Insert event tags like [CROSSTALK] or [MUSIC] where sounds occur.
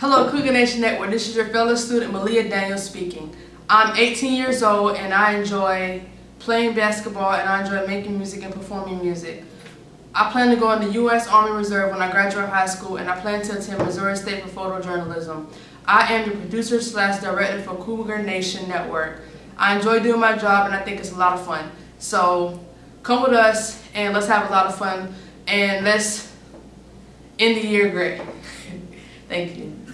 Hello, Cougar Nation Network. This is your fellow student, Malia Daniels speaking. I'm 18 years old and I enjoy playing basketball and I enjoy making music and performing music. I plan to go in the U.S. Army Reserve when I graduate high school and I plan to attend Missouri State for photojournalism. I am the producer slash director for Cougar Nation Network. I enjoy doing my job and I think it's a lot of fun. So come with us and let's have a lot of fun and let's end the year great. [LAUGHS] Thank you.